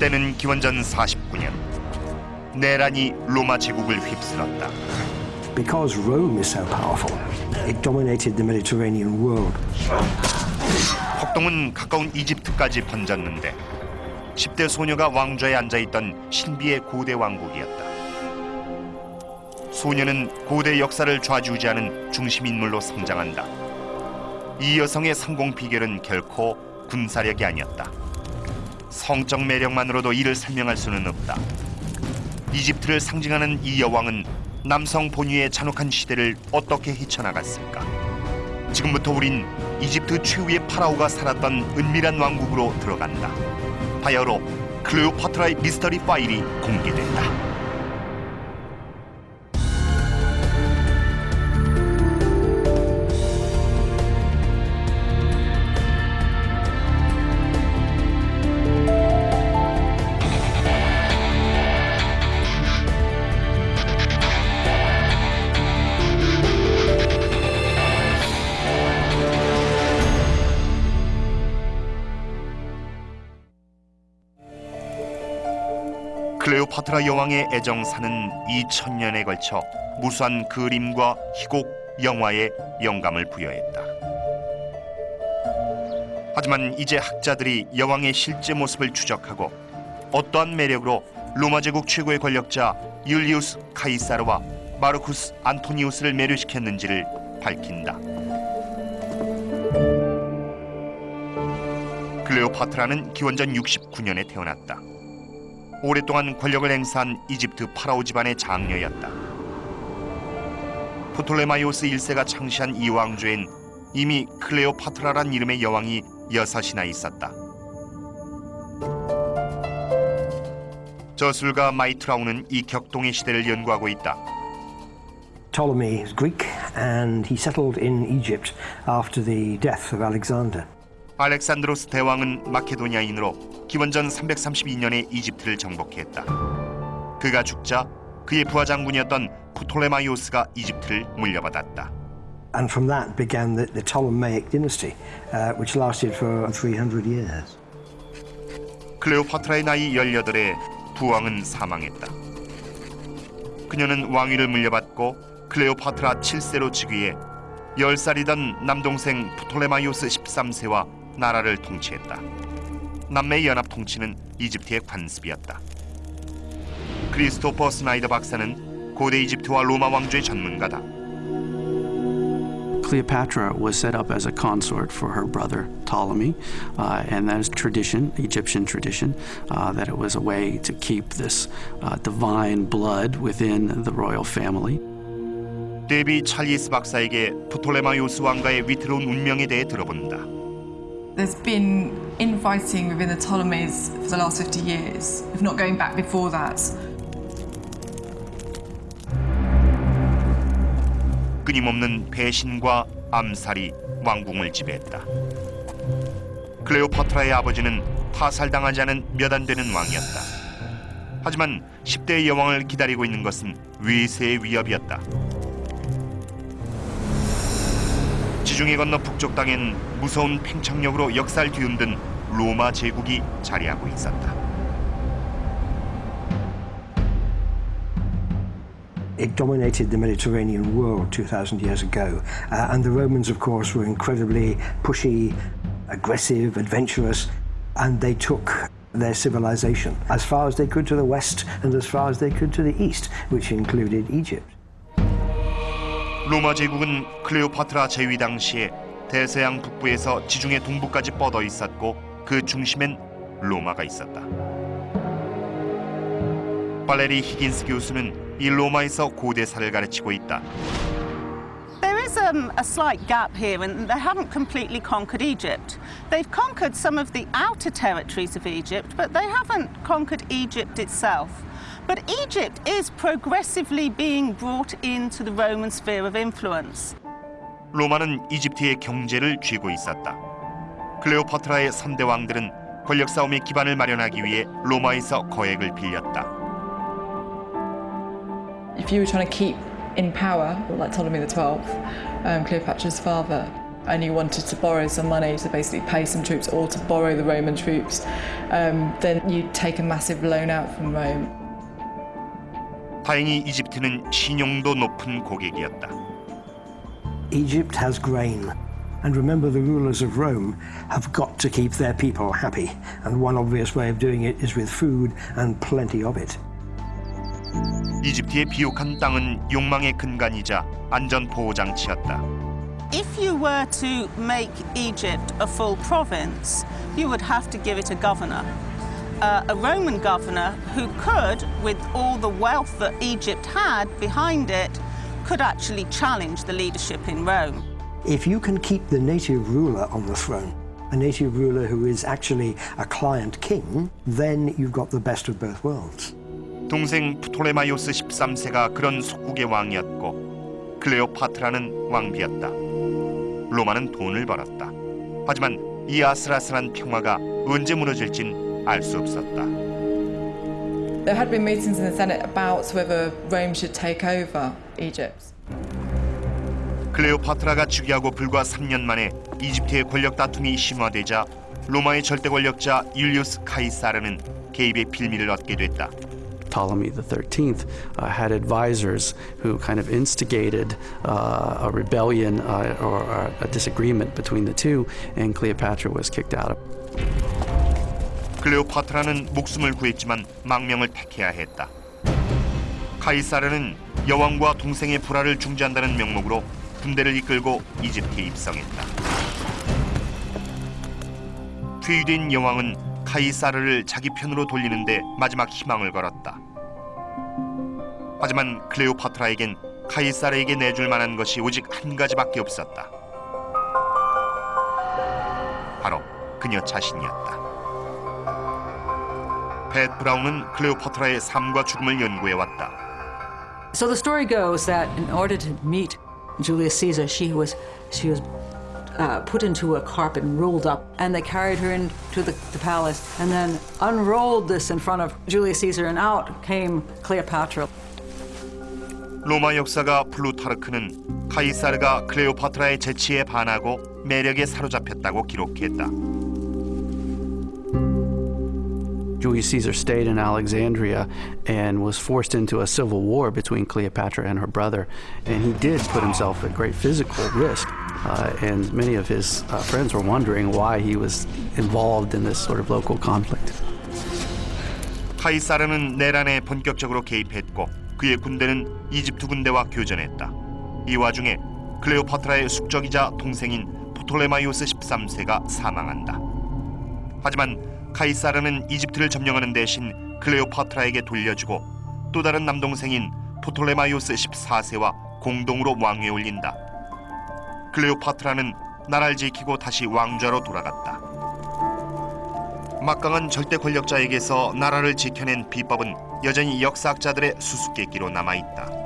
때는 기원전 49년 내란이 로마 제국을 휩쓸었다. Because Rome is so powerful, it dominated the Mediterranean world. 폭동은 가까운 이집트까지 번졌는데 10대 소녀가 왕좌에 앉아있던 신비의 고대 왕국이었다. 소녀는 고대 역사를 좌지우지하는 중심 인물로 성장한다. 이 여성의 성공 비결은 결코 군사력이 아니었다. 성적 매력만으로도 이를 설명할 수는 없다. 이집트를 상징하는 이 여왕은 남성 본위의 잔혹한 시대를 어떻게 헤쳐나갔을까? 지금부터 우린 이집트 최후의 파라오가 살았던 은밀한 왕국으로 들어간다. 바야흐로 클레오파트라의 미스터리 파일이 공개된다. 클레오파트라 여왕의 애정사는 2000년에 걸쳐 무수한 그림과 희곡, 영화에 영감을 부여했다. 하지만 이제 학자들이 여왕의 실제 모습을 추적하고 어떠한 매력으로 로마 제국 최고의 권력자 율리우스 카이사르와 마르쿠스 안토니우스를 매료시켰는지를 밝힌다. 클레오파트라는 기원전 69년에 태어났다. 오랫동안 권력을 행사한 이집트 파라오 집안의 장녀였다. 프톨레마이오스 1세가 창시한 이 왕조엔 이미 클레오파트라란 이름의 여왕이 여섯이나 있었다. 저술가 마이트라우는 이 격동의 시대를 연구하고 있다. Ptolemy is Greek and he settled in Egypt after the death of Alexander. 알렉산드로스 대왕은 마케도니아인으로 기원전 332년에 이집트를 정복했다. 그가 죽자 그의 부하 장군이었던 프톨레마이오스가 이집트를 물려받았다. And from that began the, the Ptolemaic dynasty, uh, which lasted for 300 years. 클레오파트라의 나이 18에 부왕은 사망했다. 그녀는 왕위를 물려받고 클레오파트라 7세로 즉위해 10살이던 남동생 프톨레마이오스 13세와 나라를 통치했다. 남매 연합 통치는 이집트의 관습이었다. 크리스토퍼 스나이더 박사는 고대 이집트와 로마 왕조의 전문가다. Cleopatra was set up as a consort for her brother Ptolemy, uh, and that is tradition, Egyptian tradition, uh, that it was a way to keep this uh, divine blood within the royal family. 데비 찰리스 박사에게 프톨레마이오스 왕가의 위태로운 운명에 대해 들어본다. There's been infighting within the Ptolemies for the last 50 years, if not going back before that. 끊임없는 배신과 암살이 왕궁을 지배했다. 클레오파트라의 아버지는 타살당하지 않은 몇 안 되는 왕이었다. 하지만 10대의 여왕을 기다리고 있는 것은 외세의 위협이었다. 지중해 건너 북쪽 땅엔 무서운 팽창력으로 역사를 뒤흔든 로마 제국이 자리하고 있었다. It dominated the Mediterranean world 2,000 years ago. Uh, and the Romans, of course, were incredibly pushy, aggressive, adventurous, and they took their civilization as far as they could to the west and as far as they could to the east, which included Egypt. 로마 제국은 클레오파트라 제위 당시에 대서양 북부에서 지중해 동부까지 뻗어 있었고 그 중심엔 로마가 있었다. 발레리 히긴스 교수는 이 로마에서 고대사를 가르치고 있다. Is um, a slight gap here, and they haven't completely conquered Egypt. They've conquered some of the outer territories of Egypt, but they haven't conquered Egypt itself. But Egypt is progressively being brought into the Roman sphere of influence. 로마는 이집트의 경제를 쥐고 있었다. 클레오파트라의 3대 왕들은 권력 싸움의 기반을 마련하기 위해 로마에서 거액을 빌렸다. If you were trying to keep in power, like Ptolemy XII, um, Cleopatra's father, and you wanted to borrow some money to basically pay some troops or to borrow the Roman troops, um, then you'd take a massive loan out from Rome. 다행히 이집트는 신용도 높은 고객이었다. Egypt has grain. And remember, the rulers of Rome have got to keep their people happy. And one obvious way of doing it is with food and plenty of it. 이집트의 비옥한 땅은 욕망의 근간이자 안전 보호 장치였다. If you were to make Egypt a full province, you would have to give it a governor. Uh, a Roman governor who could, with all the wealth that Egypt had behind it, could actually challenge the leadership in Rome. If you can keep the native ruler on the throne, a native ruler who is actually a client king, then you've got the best of both worlds. 동생 프톨레마이오스 13세가 그런 속국의 왕이었고 클레오파트라는 왕비였다. 로마는 돈을 벌었다. 하지만 이 아슬아슬한 평화가 언제 무너질진 알 수 없었다. There had been meetings in the Senate about whether Rome should take over Egypt. 클레오파트라가 즉위하고 불과 3년 만에 이집트의 권력 다툼이 심화되자 로마의 절대 권력자 율리우스 카이사르는 개입의 빌미를 얻게 됐다. Ptolemy the 13th uh, had advisors who kind of instigated uh, a rebellion uh, or a, a disagreement between the two, and Cleopatra was kicked out. 클레오파트라는 목숨을 구했지만 망명을 택해야 했다. 카이사르는 여왕과 동생의 불화를 중재한다는 명목으로 군대를 이끌고 이집트에 입성했다. 퇴위된 여왕은 카이사르를 자기 편으로 돌리는데 마지막 희망을 걸었다. 하지만 클레오파트라에겐 카이사르에게 내줄 만한 것이 오직 한 가지밖에 없었다. 바로 그녀 자신이었다. 팻 브라운은 클레오파트라의 삶과 죽음을 연구해 왔다. So the story goes that in order to meet Julius Caesar, she was she was uh, put into a carpet and rolled up, and they carried her into the, the palace, and then unrolled this in front of Julius Caesar, and out came Cleopatra. 로마 역사가 플루타르크는 카이사르가 클레오파트라의 재치에 반하고 매력에 사로잡혔다고 기록했다. Julius Caesar stayed in Alexandria and was forced into a civil war between Cleopatra and her brother. And he did put himself at great physical risk. Uh, and many of his uh, friends were wondering why he was involved in this sort of local conflict. 카이사르는 내란에 본격적으로 개입했고 그의 군대는 이집트 군대와 교전했다. 이 와중에 클레오파트라의 숙적이자 동생인 포톨레마이오스 13세가 사망한다. 하지만 카이사르는 이집트를 점령하는 대신 클레오파트라에게 돌려주고 또 다른 남동생인 프톨레마이오스 14세와 공동으로 왕위에 올린다. 클레오파트라는 나라를 지키고 다시 왕좌로 돌아갔다. 막강한 절대 권력자에게서 나라를 지켜낸 비법은 여전히 역사학자들의 수수께끼로 남아 있다.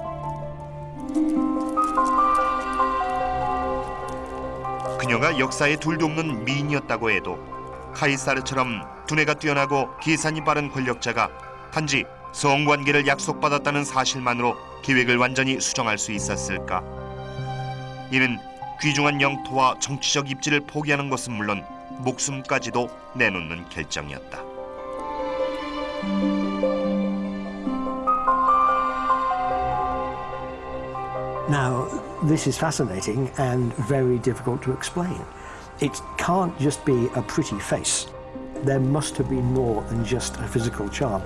그녀가 역사에 둘도 없는 미인이었다고 해도 카이사르처럼 두뇌가 뛰어나고 계산이 빠른 권력자가 단지 성관계를 약속받았다는 사실만으로 계획을 완전히 수정할 수 있었을까? 이는 귀중한 영토와 정치적 입지를 포기하는 것은 물론 목숨까지도 내놓는 결정이었다. It can't just be a pretty face. There must have been more than just a physical charm.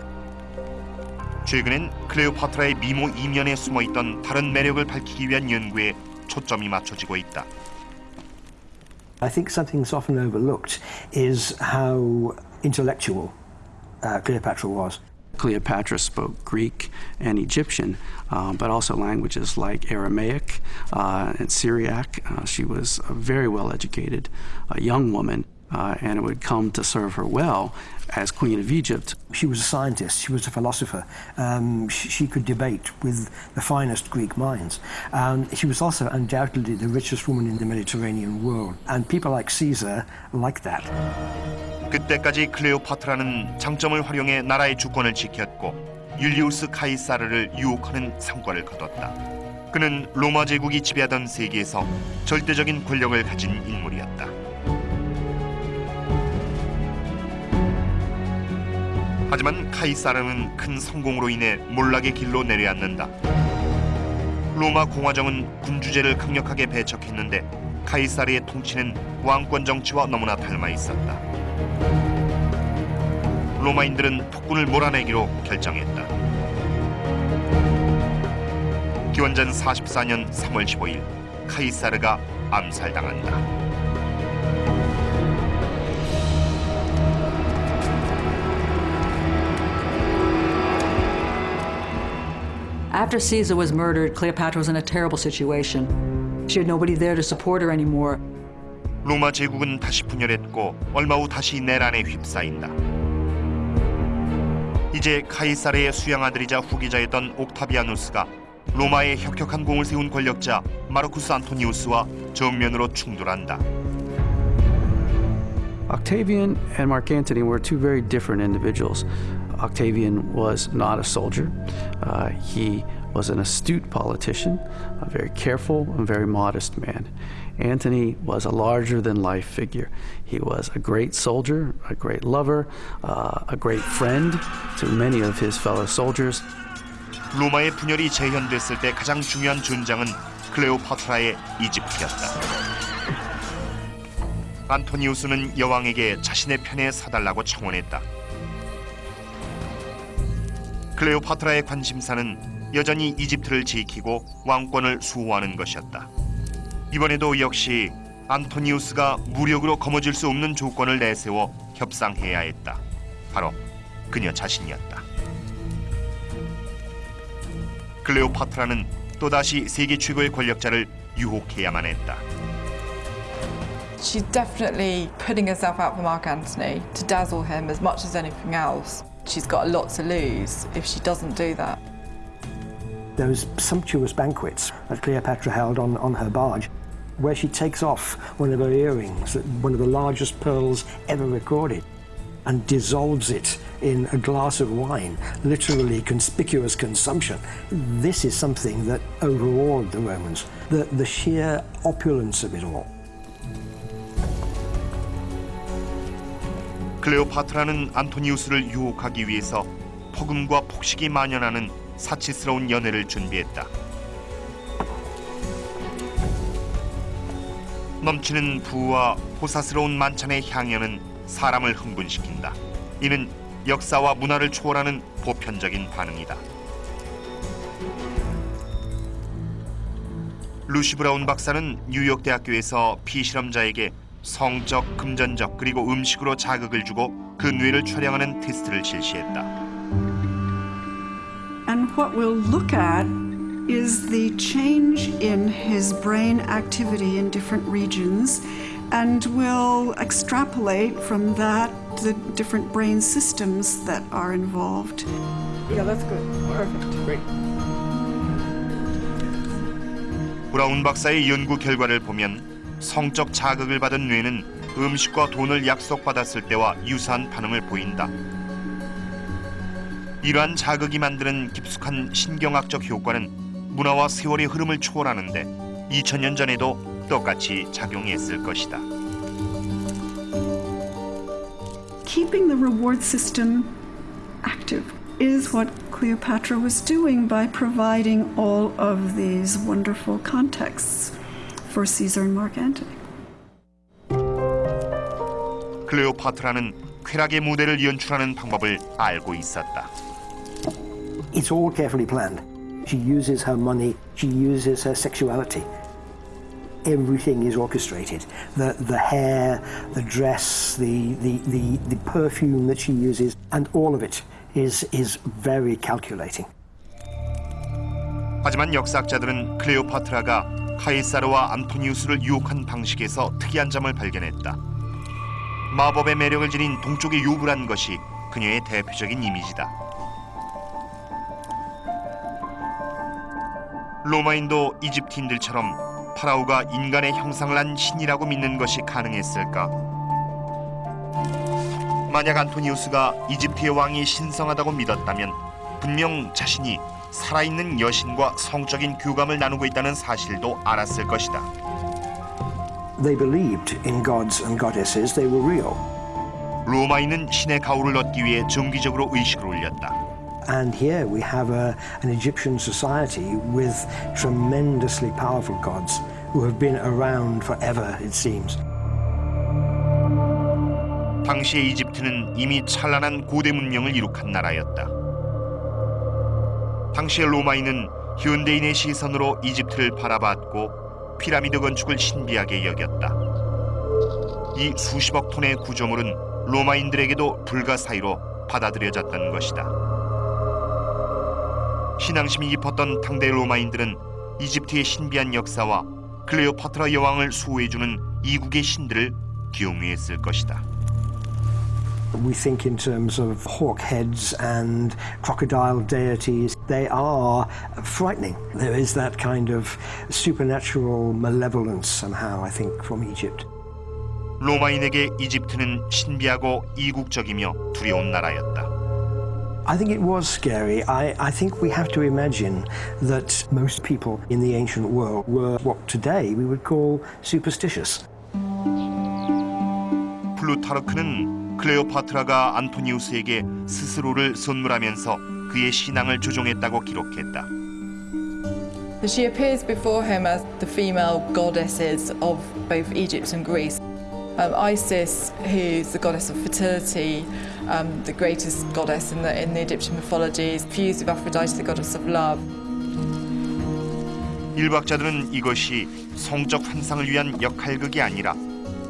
최근엔 클레오파트라의 미모 이면에 숨어 있던 다른 매력을 밝히기 위한 연구에 초점이 맞춰지고 있다. I think something that's often overlooked is how intellectual uh, Cleopatra was. Cleopatra spoke Greek and Egyptian, uh, but also languages like Aramaic uh, and Syriac. Uh, she was a very well educated uh, young woman, uh, and it would come to serve her well as Queen of Egypt. She was a scientist, she was a philosopher, um, she, she could debate with the finest Greek minds. And she was also undoubtedly the richest woman in the Mediterranean world. And people like Caesar liked that. 그때까지 클레오파트라는 장점을 활용해 나라의 주권을 지켰고 율리우스 카이사르를 유혹하는 성과를 거뒀다. 그는 로마 제국이 지배하던 세계에서 절대적인 권력을 가진 인물이었다. 하지만 카이사르는 큰 성공으로 인해 몰락의 길로 내려앉는다. 로마 공화정은 군주제를 강력하게 배척했는데 카이사르의 통치는 왕권 정치와 너무나 닮아 있었다. 로마인들은 폭군을 몰아내기로 결정했다. 기원전 44년 3월 15일 카이사르가 암살당한다. After Caesar was murdered, Cleopatra was in a terrible situation. She had nobody there to support her anymore. 로마 제국은 다시 분열했고 얼마 후 다시 내란에 휩싸인다. 이제 카이사르의 수양 아들이자 후계자였던 옥타비아누스가 로마에 혁혁한 공을 세운 권력자 마르쿠스 안토니우스와 정면으로 충돌한다. Octavian and Mark Antony were two very different individuals. Octavian was not a soldier. Uh, he was an astute politician, a very careful and very modest man. Antony was a larger than life figure. He was a great soldier, a great lover, uh, a great friend to many of his fellow soldiers. 로마의 분열이 재현됐을 때 가장 중요한 전장은 클레오파트라의 이집트였다. 안토니우스는 여왕에게 자신의 편에 서달라고 청원했다. 클레오파트라의 관심사는 여전히 이집트를 지키고 왕권을 수호하는 것이었다. 이번에도 역시 안토니우스가 무력으로 거머쥘 수 없는 조건을 내세워 협상해야 했다. 바로 그녀 자신이었다. 클레오파트라는 또다시 세계 최고의 권력자를 유혹해야만 했다. She's definitely putting herself out for Mark Antony to dazzle him as much as anything else. She's got a lot to lose if she doesn't do that. Those sumptuous banquets that Cleopatra held on, on her barge, where she takes off one of her earrings, one of the largest pearls ever recorded, and dissolves it in a glass of wine, literally conspicuous consumption. This is something that overawed the Romans, the, the sheer opulence of it all. 클레오파트라는 안토니우스를 유혹하기 위해서 폭음과 폭식이 만연하는 사치스러운 연애를 준비했다. 넘치는 부와 호사스러운 만찬의 향연은 사람을 흥분시킨다. 이는 역사와 문화를 초월하는 보편적인 반응이다. 루시 브라운 박사는 뉴욕 대학교에서 피실험자에게 성적, 금전적 그리고 음식으로 자극을 주고 그 뇌를 촬영하는 테스트를 실시했다. And what we'll look at is the change in his brain activity in different regions, and we'll extrapolate from that the different brain systems that are involved. Yeah, that's good. Perfect. Great. 브라운 박사의 연구 결과를 보면 성적 자극을 받은 뇌는 음식과 돈을 약속받았을 때와 유사한 반응을 보인다. 이러한 자극이 만드는 깊숙한 신경학적 효과는 문화와 세월의 흐름을 초월하는데 2000년 전에도 똑같이 작용했을 것이다. Keeping the reward system active is what Cleopatra was doing by providing all of these wonderful contexts for Caesar and Mark Antony. 클레오파트라는 쾌락의 무대를 연출하는 방법을 알고 있었다. It's all carefully planned. She uses her money, she uses her sexuality. Everything is orchestrated. The, the hair, the dress, the, the, the, the perfume that she uses, and all of it is, is very calculating. 하지만 역사학자들은 클레오파트라가 카이사르와 안토니우스를 유혹한 방식에서 특이한 점을 발견했다. 마법의 매력을 지닌 동쪽의 요불한 것이 그녀의 대표적인 이미지다. 로마인도 이집트인들처럼 파라오가 인간의 형상을 한 신이라고 믿는 것이 가능했을까? 만약 안토니우스가 이집트의 왕이 신성하다고 믿었다면 분명 자신이 살아있는 여신과 성적인 교감을 나누고 있다는 사실도 알았을 것이다. They believed in gods and goddesses, they were real. 로마인은 신의 가호를 얻기 위해 정기적으로 의식을 올렸다. And here we have a, an Egyptian society with tremendously powerful gods who have been around forever, it seems. 당시의 이집트는 이미 찬란한 고대 문명을 이룩한 나라였다. 당시의 로마인은 현대인의 시선으로 이집트를 바라봤고 피라미드 건축을 신비하게 여겼다. 이 수십억 톤의 구조물은 로마인들에게도 불가사의로 받아들여졌던 것이다. 신앙심이 깊었던 당대 로마인들은 이집트의 신비한 역사와 클레오파트라 여왕을 수호해주는 이국의 신들을 경외했을 것이다. We think in terms of hawk heads and crocodile deities. They are frightening. There is that kind of supernatural malevolence somehow, I think, from Egypt. 로마인에게 이집트는 신비하고 이국적이며 두려운 나라였다. I think it was scary. I, I think we have to imagine that most people in the ancient world were what today we would call superstitious. 플루타르크는 클레오파트라가 안토니우스에게 스스로를 선물하면서 그의 신앙을 조종했다고 기록했다. She appears before him as the female goddesses of both Egypt and Greece. Um, Isis, who's the goddess of fertility, um, the greatest goddess in the, in the Egyptian mythology, is fused with Aphrodite, the goddess of love. 일박자들은 이것이 성적 환상을 위한 역할극이 아니라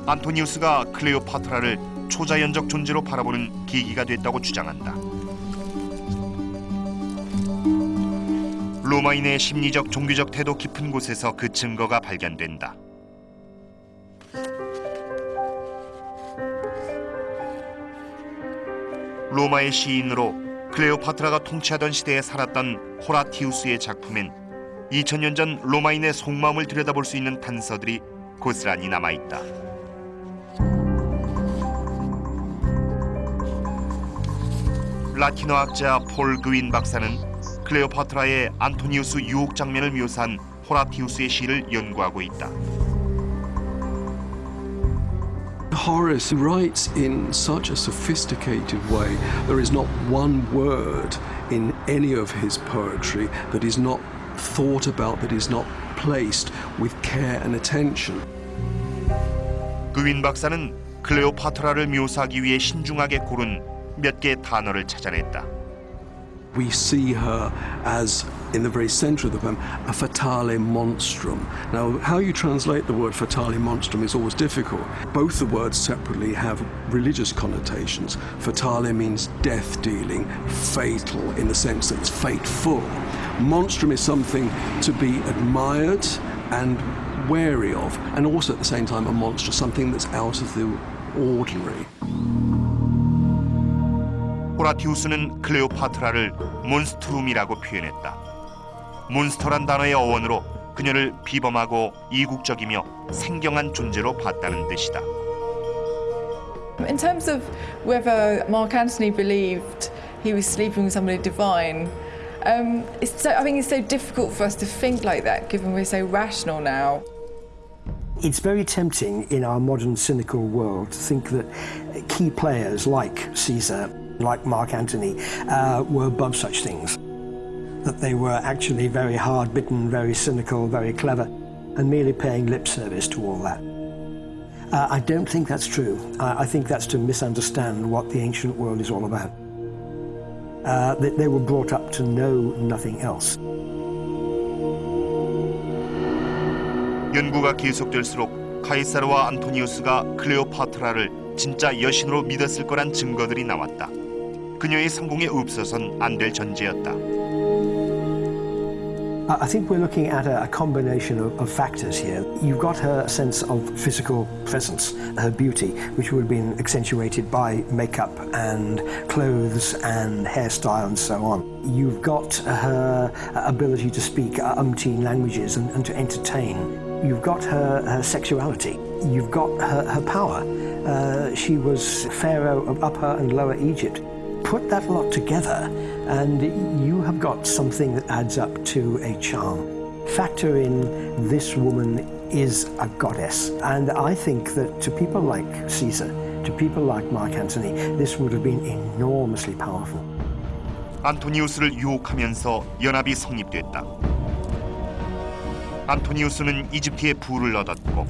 안토니우스가 클레오파트라를 초자연적 존재로 바라보는 계기가 됐다고 주장한다. 로마인의 심리적 종교적 태도 깊은 곳에서 그 증거가 발견된다. 로마의 시인으로 클레오파트라가 통치하던 시대에 살았던 호라티우스의 작품엔 2000년 전 로마인의 속마음을 들여다볼 수 있는 단서들이 고스란히 남아 있다. 라틴어 학자 폴 그윈 박사는 클레오파트라의 안토니우스 유혹 장면을 묘사한 호라티우스의 시를 연구하고 있다. Horace writes in such a sophisticated way. There is not one word in any of his poetry that is not thought about, that is not placed with care and attention. 그윈 박사는 클레오파트라를 묘사하기 위해 신중하게 고른 몇 개의 단어를 찾아냈다. We see her as, in the very center of the poem, a fatale monstrum. Now, how you translate the word fatale monstrum is always difficult. Both the words separately have religious connotations. Fatale means death dealing, fatal in the sense that it's fateful. Monstrum is something to be admired and wary of, and also at the same time a monster, something that's out of the ordinary. 호라티우스는 클레오파트라를 몬스트룸이라고 표현했다. 몬스터란 단어의 어원으로 그녀를 비범하고 이국적이며 생경한 존재로 봤다는 뜻이다. In terms of whether Mark Antony believed he was sleeping with somebody divine, um, it's so, I think it's so difficult for us to think like that given we're so rational now. It's very tempting in our modern cynical world to think that key players like Caesar, like Mark Antony, uh, were above such things. That they were actually very hard bitten, very cynical, very clever, and merely paying lip service to all that. Uh, I don't think that's true. I, I think that's to misunderstand what the ancient world is all about. Uh, they, they were brought up to know nothing else. 연구가 계속될수록 카이사르와 안토니우스가 클레오파트라를 진짜 여신으로 믿었을 거란 증거들이 나왔다. 그녀의 성공에 없어선 안 될 전제였다. I think we're looking at a, a combination of, of factors here. You've got her sense of physical presence, her beauty, which would have been accentuated by makeup and clothes and hairstyle and so on. You've got her ability to speak umpteen languages and, and to entertain. You've got her, her sexuality. You've got her, her power. Uh, she was pharaoh of Upper and Lower Egypt. put that lot together, and you have got something that adds up to a charm. Factor in this woman is a goddess, and I think that to people like Caesar, to people like Mark Antony, this would have been enormously powerful. 안토니우스를 유혹하면서 연합이 성립됐다. 안토니우스는 이집트의 부를 얻었고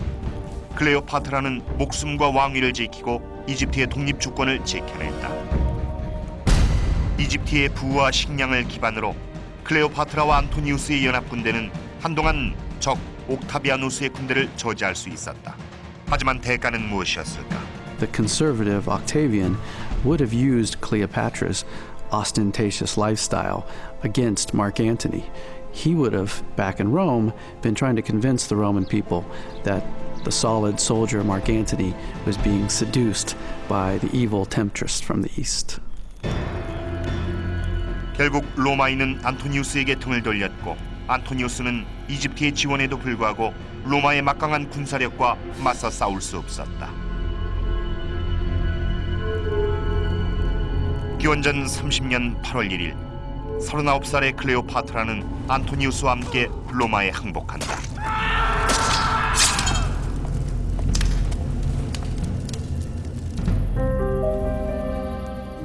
클레오파트라는 목숨과 왕위를 지키고 이집트의 독립 주권을 지켜냈다. 이집트의 부와 식량을 기반으로 클레오파트라와 안토니우스의 연합 군대는 한동안 적 옥타비아누스의 군대를 저지할 수 있었다. 하지만 대가는 무엇이었을까? The conservative Octavian would have used Cleopatra's ostentatious lifestyle against Mark Antony. He would have, back in Rome, been trying to convince the Roman people that the solid soldier Mark Antony was being seduced by the evil temptress from the east. 결국 로마인은 안토니우스에게 등을 돌렸고 안토니우스는 이집트의 지원에도 불구하고 로마의 막강한 군사력과 맞서 싸울 수 없었다. 기원전 30년 8월 1일 39살의 클레오파트라는 안토니우스와 함께 로마에 항복한다.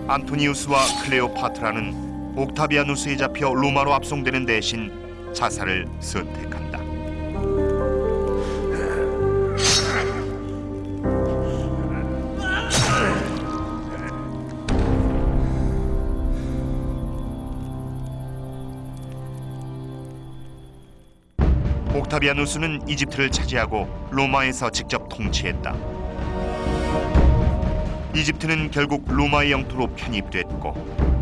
안토니우스와 클레오파트라는 옥타비아누스에 잡혀 로마로 압송되는 대신 자살을 선택한다. 옥타비아누스는 이집트를 차지하고 로마에서 직접 통치했다. 이집트는 결국 로마의 영토로 편입됐고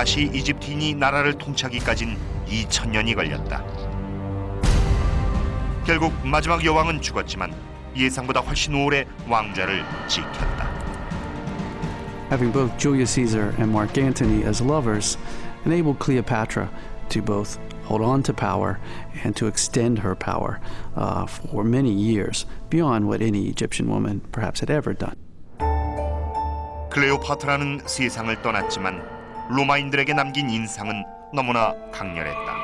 다시 이집트인이 나라를 통치하기까진 2000년이 걸렸다. 결국 마지막 여왕은 죽었지만 예상보다 훨씬 오래 왕좌를 지켰다. Having both Julius Caesar and Mark Antony as lovers enabled Cleopatra to both hold on to power and to extend her power uh, for many years beyond what any Egyptian woman perhaps had ever done. 클레오파트라는 세상을 떠났지만 로마인들에게 남긴 인상은 너무나 강렬했다.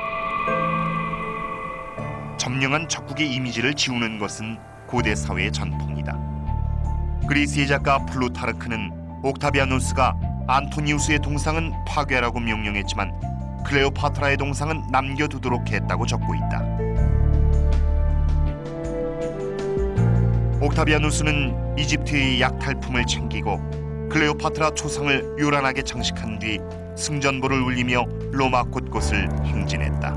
점령한 적국의 이미지를 지우는 것은 고대 사회의 전통이다. 그리스의 작가 플루타르크는 옥타비아누스가 안토니우스의 동상은 파괴라고 명령했지만 클레오파트라의 동상은 남겨두도록 했다고 적고 있다. 옥타비아누스는 이집트의 약탈품을 챙기고 클레오파트라 초상을 요란하게 장식한 뒤 승전보를 울리며 로마 곳곳을 행진했다.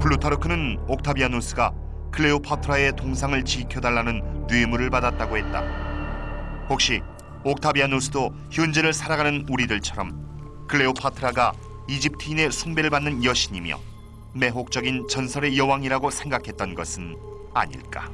플루타르크는 옥타비아누스가 클레오파트라의 동상을 지켜달라는 뇌물을 받았다고 했다. 혹시 옥타비아누스도 현재를 살아가는 우리들처럼 클레오파트라가 이집트인의 숭배를 받는 여신이며 매혹적인 전설의 여왕이라고 생각했던 것은 아닐까?